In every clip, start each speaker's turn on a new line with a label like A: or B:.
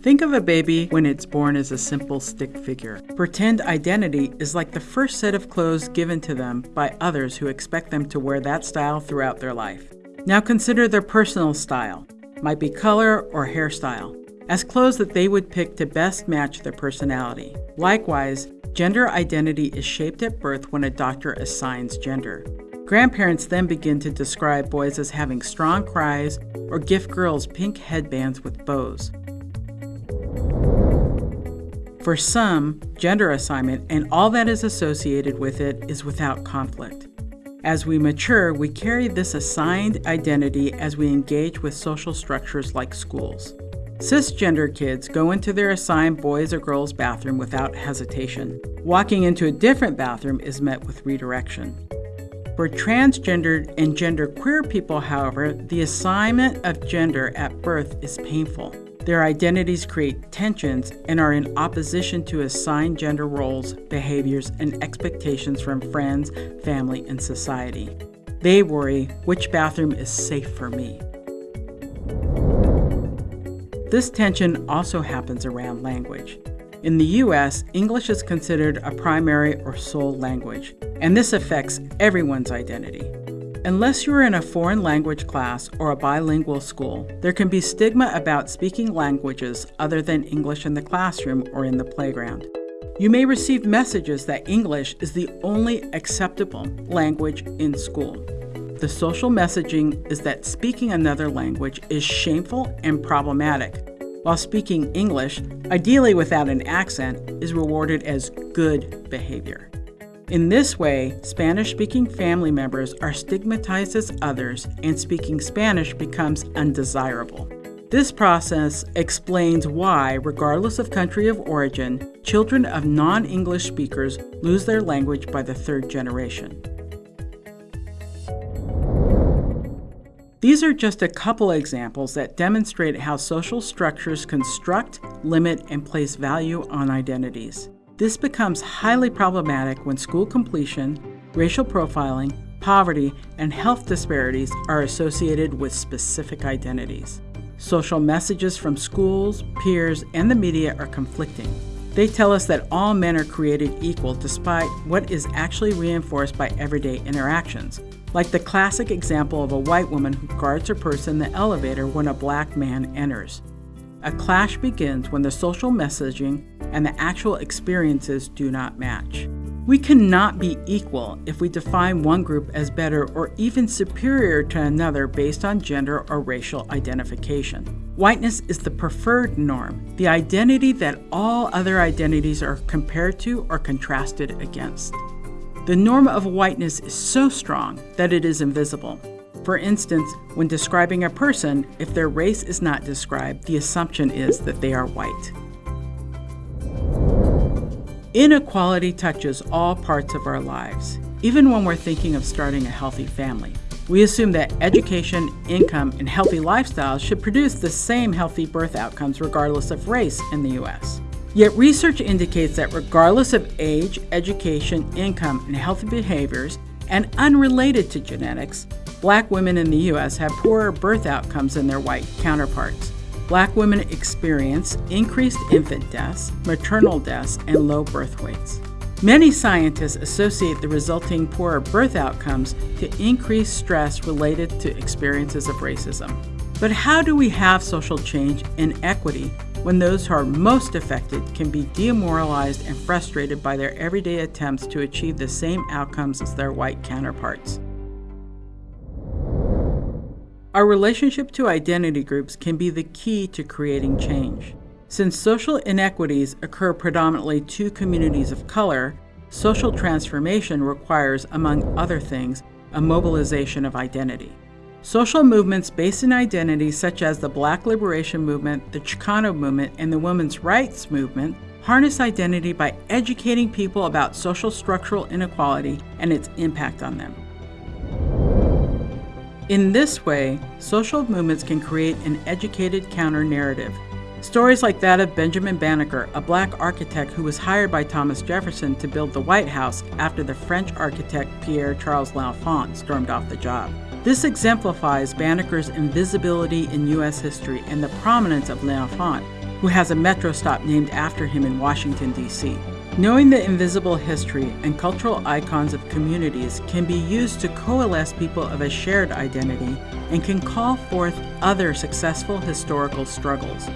A: Think of a baby when it's born as a simple stick figure. Pretend identity is like the first set of clothes given to them by others who expect them to wear that style throughout their life. Now consider their personal style, might be color or hairstyle, as clothes that they would pick to best match their personality. Likewise, gender identity is shaped at birth when a doctor assigns gender. Grandparents then begin to describe boys as having strong cries or gift girls pink headbands with bows. For some, gender assignment and all that is associated with it is without conflict. As we mature, we carry this assigned identity as we engage with social structures like schools. Cisgender kids go into their assigned boys or girls bathroom without hesitation. Walking into a different bathroom is met with redirection. For transgendered and genderqueer people, however, the assignment of gender at birth is painful. Their identities create tensions and are in opposition to assigned gender roles, behaviors, and expectations from friends, family, and society. They worry which bathroom is safe for me. This tension also happens around language. In the US, English is considered a primary or sole language, and this affects everyone's identity. Unless you're in a foreign language class or a bilingual school, there can be stigma about speaking languages other than English in the classroom or in the playground. You may receive messages that English is the only acceptable language in school. The social messaging is that speaking another language is shameful and problematic, while speaking English, ideally without an accent, is rewarded as good behavior. In this way, Spanish speaking family members are stigmatized as others, and speaking Spanish becomes undesirable. This process explains why, regardless of country of origin, children of non English speakers lose their language by the third generation. These are just a couple examples that demonstrate how social structures construct, limit, and place value on identities. This becomes highly problematic when school completion, racial profiling, poverty, and health disparities are associated with specific identities. Social messages from schools, peers, and the media are conflicting. They tell us that all men are created equal despite what is actually reinforced by everyday interactions, like the classic example of a white woman who guards her purse in the elevator when a black man enters. A clash begins when the social messaging and the actual experiences do not match. We cannot be equal if we define one group as better or even superior to another based on gender or racial identification. Whiteness is the preferred norm, the identity that all other identities are compared to or contrasted against. The norm of whiteness is so strong that it is invisible. For instance, when describing a person, if their race is not described, the assumption is that they are white. Inequality touches all parts of our lives, even when we're thinking of starting a healthy family. We assume that education, income, and healthy lifestyles should produce the same healthy birth outcomes regardless of race in the U.S. Yet research indicates that regardless of age, education, income, and healthy behaviors, and unrelated to genetics, black women in the U.S. have poorer birth outcomes than their white counterparts. Black women experience increased infant deaths, maternal deaths, and low birth weights. Many scientists associate the resulting poorer birth outcomes to increased stress related to experiences of racism. But how do we have social change and equity when those who are most affected can be demoralized and frustrated by their everyday attempts to achieve the same outcomes as their white counterparts? Our relationship to identity groups can be the key to creating change. Since social inequities occur predominantly to communities of color, social transformation requires, among other things, a mobilization of identity. Social movements based in identity, such as the Black Liberation Movement, the Chicano Movement, and the Women's Rights Movement, harness identity by educating people about social structural inequality and its impact on them. In this way, social movements can create an educated counter narrative. Stories like that of Benjamin Banneker, a black architect who was hired by Thomas Jefferson to build the White House after the French architect Pierre Charles L'Enfant stormed off the job. This exemplifies Banneker's invisibility in U.S. history and the prominence of L'Enfant, who has a metro stop named after him in Washington, D.C. Knowing the invisible history and cultural icons of communities can be used to coalesce people of a shared identity and can call forth other successful historical struggles.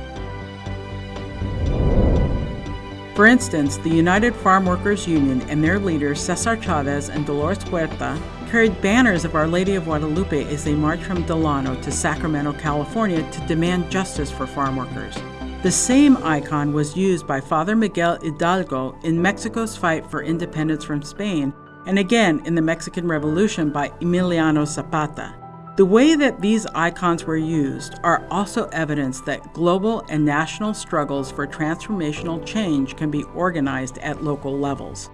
A: For instance, the United Farm Workers Union and their leaders Cesar Chavez and Dolores Huerta carried banners of Our Lady of Guadalupe as they marched from Delano to Sacramento, California to demand justice for farm workers. The same icon was used by Father Miguel Hidalgo in Mexico's fight for independence from Spain and again in the Mexican Revolution by Emiliano Zapata. The way that these icons were used are also evidence that global and national struggles for transformational change can be organized at local levels.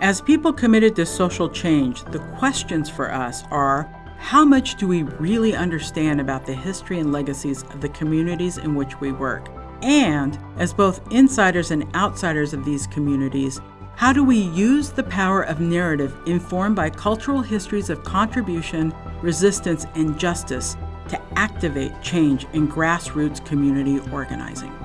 A: As people committed to social change, the questions for us are how much do we really understand about the history and legacies of the communities in which we work? And, as both insiders and outsiders of these communities, how do we use the power of narrative informed by cultural histories of contribution, resistance, and justice to activate change in grassroots community organizing?